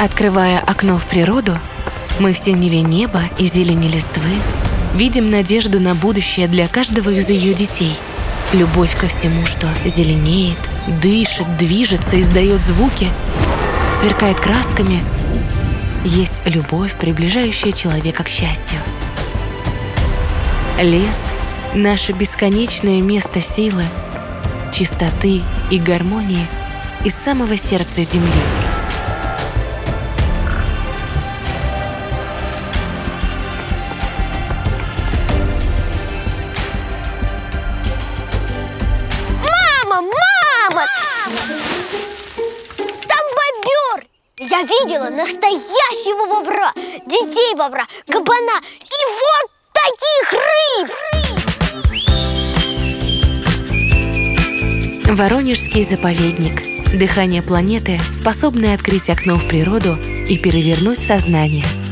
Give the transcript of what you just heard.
Открывая окно в природу, мы в синеве неба и зелени листвы видим надежду на будущее для каждого из ее детей. Любовь ко всему, что зеленеет, дышит, движется, издает звуки, сверкает красками. Есть любовь, приближающая человека к счастью. Лес — наше бесконечное место силы, чистоты и гармонии из самого сердца Земли. Там бобер! Я видела настоящего бобра, детей бобра, кабана и вот таких рыб! Воронежский заповедник. Дыхание планеты, способное открыть окно в природу и перевернуть сознание –